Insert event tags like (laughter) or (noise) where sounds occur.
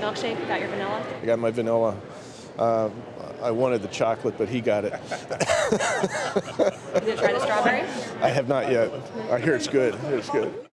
milkshake. Got your vanilla. I got my vanilla. Uh, I wanted the chocolate, but he got it. (laughs) You try the strawberry? I have not yet. I hear it's good. It's good.